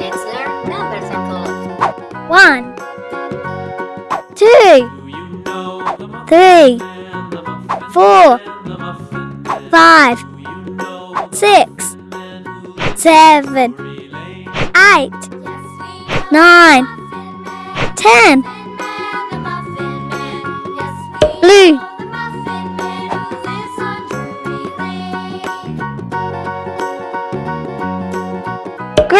Let's learn numbers and code. One, two, three, four, five, six, seven, eight, nine, ten. Blue.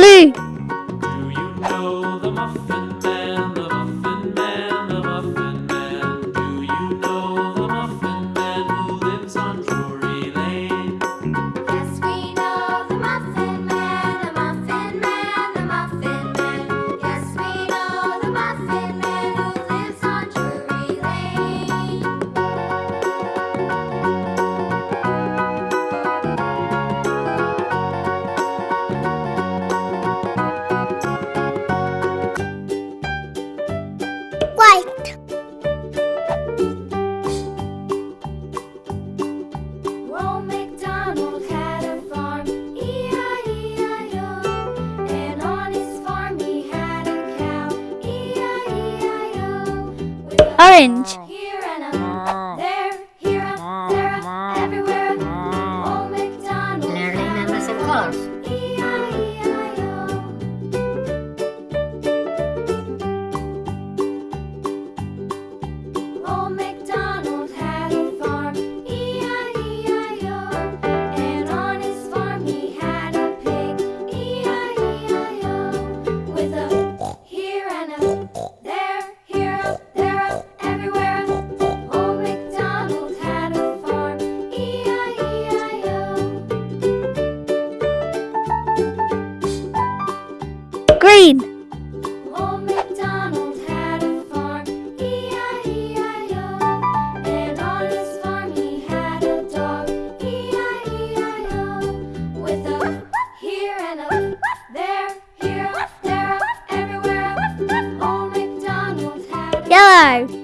Do you know the muffin man? orange yellow.